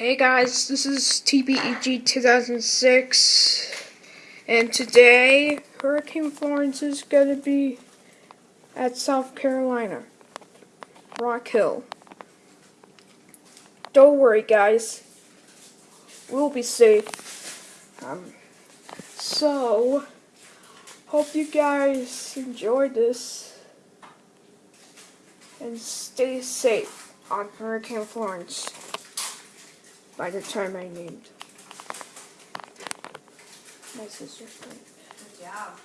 Hey guys, this is TPEG 2006, and today Hurricane Florence is gonna be at South Carolina, Rock Hill. Don't worry, guys, we'll be safe. Um, so, hope you guys enjoyed this and stay safe on Hurricane Florence by the time I named my sister's. Good job.